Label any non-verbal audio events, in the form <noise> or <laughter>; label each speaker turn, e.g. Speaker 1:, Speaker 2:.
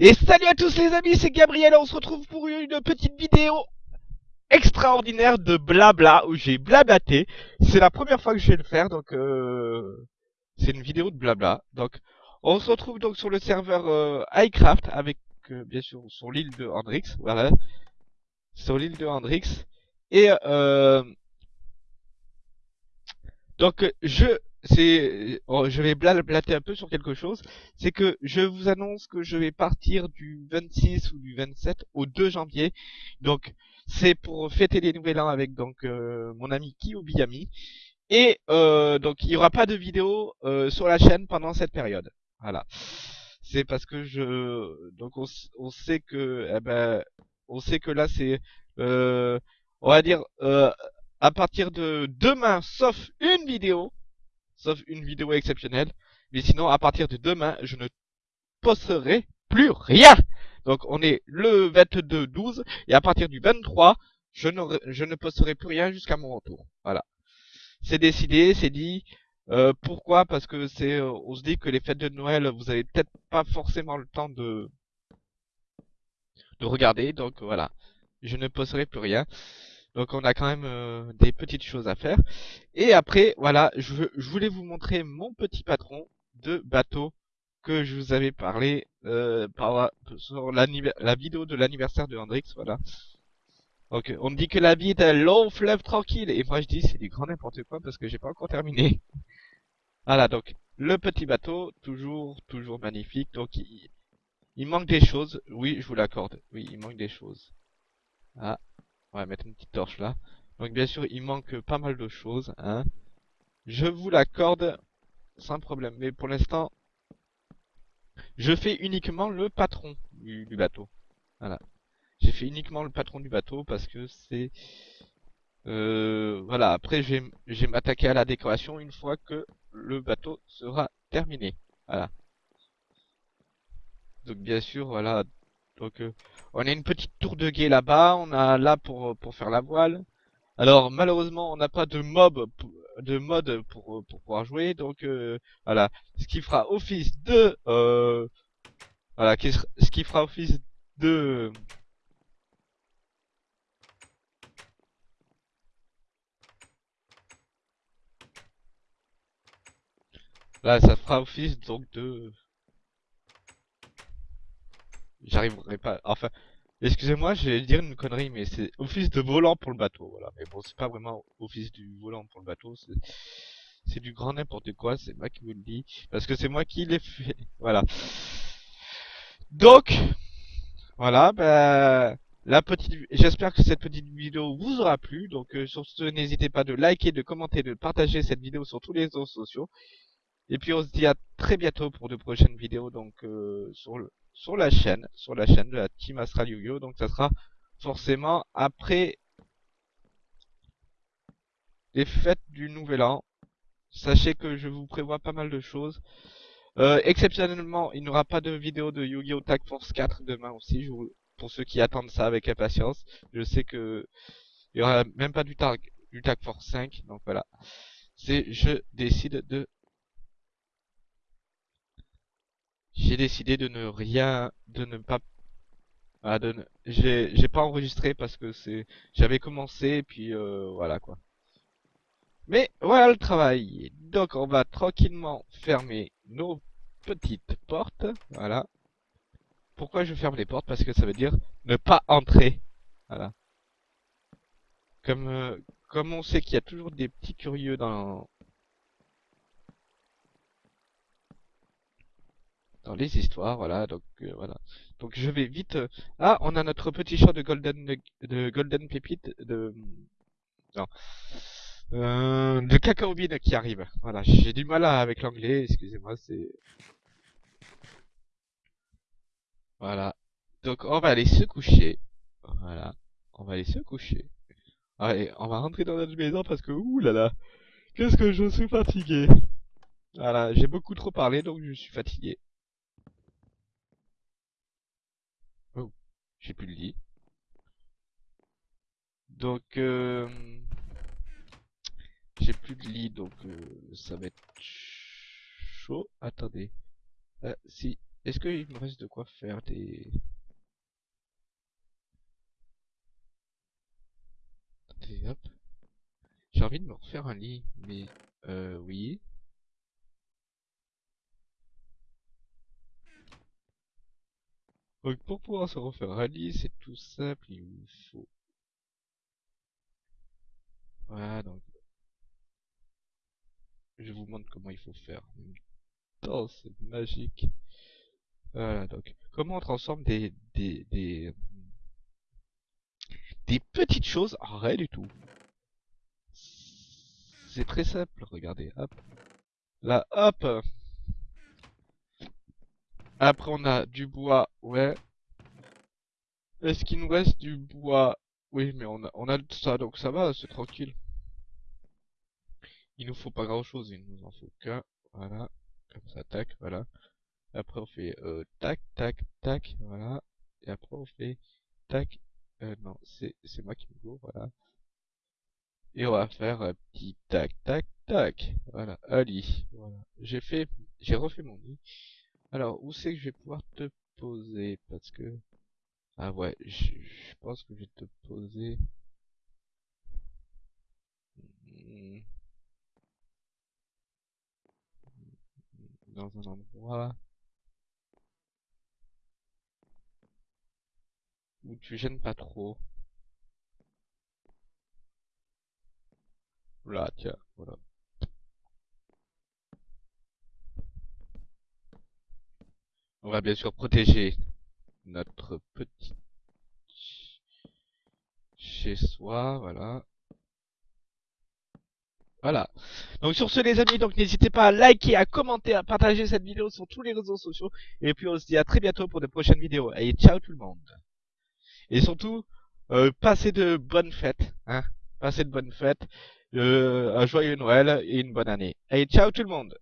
Speaker 1: Et salut à tous les amis, c'est Gabriel, on se retrouve pour une petite vidéo extraordinaire de blabla, où j'ai blablaté. C'est la première fois que je vais le faire, donc euh, c'est une vidéo de blabla. Donc on se retrouve donc sur le serveur euh, iCraft, avec euh, bien sûr sur l'île de Hendrix, voilà. Sur l'île de Hendrix. Et euh, donc je c'est, oh, je vais blablater un peu sur quelque chose. C'est que je vous annonce que je vais partir du 26 ou du 27 au 2 janvier. Donc, c'est pour fêter les nouvel an avec donc euh, mon ami Kiyobiyami. Et euh, donc, il n'y aura pas de vidéo euh, sur la chaîne pendant cette période. Voilà. C'est parce que je, donc on, on sait que, eh ben, on sait que là c'est, euh, on va dire, à partir de demain, sauf une vidéo, sauf une vidéo exceptionnelle. Mais sinon, à partir de demain, je ne posterai plus rien. Donc, on est le 22-12, et à partir du 23, je, je ne posterai plus rien jusqu'à mon retour. Voilà. C'est décidé, c'est dit. Euh, pourquoi? Parce que c'est, euh, on se dit que les fêtes de Noël, vous avez peut-être pas forcément le temps de de regarder. Donc voilà, je ne posterai plus rien. Donc on a quand même euh, des petites choses à faire. Et après, voilà, je, je, voulais vous montrer mon petit patron de bateau que je vous avais parlé euh, par, sur la, la vidéo de l'anniversaire de Hendrix, voilà. Donc on me dit que la vie est un long fleuve tranquille, et moi je dis c'est du grand n'importe quoi parce que j'ai pas encore terminé. <laughs> voilà, donc le petit bateau, toujours, toujours magnifique, donc il, il manque des choses, oui je vous l'accorde, oui il manque des choses. Ah, on va mettre une petite torche là. Donc bien sûr, il manque pas mal de choses. Hein. Je vous l'accorde sans problème. Mais pour l'instant, je fais uniquement le patron du, bateau. Voilà. J'ai fait uniquement le patron du bateau parce que c'est... Euh, voilà, après je vais m'attaquer à la décoration une fois que le bateau sera terminé. Voilà. Donc bien sûr, voilà, donc euh, on a une petite tour de guet là-bas, on a là pour pour faire la voile. Alors malheureusement on n'a pas de mob de mode pour pour pouvoir jouer, donc euh, voilà, ce qui fera office de euh, voilà, ce qui fera office de Là, ça fera office donc de J'arriverai pas. Enfin, excusez-moi, je vais dire une connerie, mais c'est office de volant pour le bateau. Voilà. Mais bon, c'est pas vraiment office du volant pour le bateau. C'est du grand n'importe quoi. C'est moi qui vous le dis. Parce que c'est moi qui l'ai fait. <laughs> Voilà. Donc, voilà. Ben, la petite. J'espère que cette petite vidéo vous aura plu. Donc, euh, sur ce, n'hésitez pas de liker, de commenter, de partager cette vidéo sur tous les réseaux sociaux. Et puis on se dit à très bientôt pour de prochaines vidéos donc euh, sur le sur la chaîne, sur la chaîne de la Team Astral Yu-Gi-Oh! Donc ça sera forcément après les fêtes du Nouvel An. Sachez que je vous prévois pas mal de choses. Euh, exceptionnellement, il n'y aura pas de vidéo de Yu-Gi-Oh! Tag Force 4 demain aussi, pour ceux qui attendent ça avec impatience. Je sais que il y aura même pas du Tag, du Tag Force 5, donc voilà. C'est, je décide de j'ai décidé de ne rien, de ne pas, ah, de j'ai, j'ai pas enregistré parce que c'est, j'avais commencé et puis euh, voilà quoi. Mais voilà le travail. Donc on va tranquillement fermer nos petites portes. Voilà. Pourquoi je ferme les portes? Parce que ça veut dire ne pas entrer. Voilà. Comme, euh, comme on sait qu'il y a toujours des petits curieux dans, dans les histoires, voilà, donc euh, voilà. Donc je vais vite. Euh, ah, on a notre petit chat de golden de golden pépite de non. Euh, de cacao qui arrive. Voilà, j'ai du mal avec l'anglais, excusez-moi, c'est Voilà. Donc on va aller se coucher. Voilà. On va aller se coucher. Allez, on va rentrer dans notre maison parce que ouh là là. Qu'est-ce que je suis fatigué. Voilà, j'ai beaucoup trop parlé donc je suis fatigué. J'ai plus le lit. Donc, euh, j'ai plus de lit, donc euh, ça va être chaud. Attendez. Euh, si, Est-ce qu'il me reste de quoi faire des... Attendez, hop. J'ai envie de me refaire un lit, mais... Euh, oui. Donc pour pouvoir se refaire lit, c'est tout simple, il vous faut... Voilà, donc... Je vous montre comment il faut faire. Oh, c'est magique. Voilà, donc, comment on transforme des, des, des, des petites choses en rien du tout. C'est très simple, regardez, hop. Là, hop. Après, on a du bois, ouais. Est-ce qu'il nous reste du bois? Oui, mais on a, on a ça, donc ça va, c'est tranquille. Il nous faut pas grand chose, il nous en faut qu'un, voilà. Comme ça, tac, voilà. Après, on fait euh, tac, tac, tac, voilà. Et après, on fait tac. Euh, non, c'est moi qui me gourre, voilà. Et on va faire un petit tac, tac, tac. Voilà, allez. Voilà. J'ai fait, j'ai refait mon lit. Alors, où c'est que je vais pouvoir te poser? Parce que... Ah ouais, je, pense que je vais te poser... Dans un endroit... Où tu gênes pas trop. Là, tiens, voilà. On va bien sûr protéger notre petit chez soi, voilà. Voilà. Donc sur ce les amis, donc n'hésitez pas à liker, à commenter, à partager cette vidéo sur tous les réseaux sociaux. Et puis on se dit à très bientôt pour de prochaines vidéos. Allez, ciao tout le monde. Et surtout, euh, passez de bonnes fêtes. Hein passez de bonnes fêtes. Euh, un joyeux Noël et une bonne année. Allez, ciao tout le monde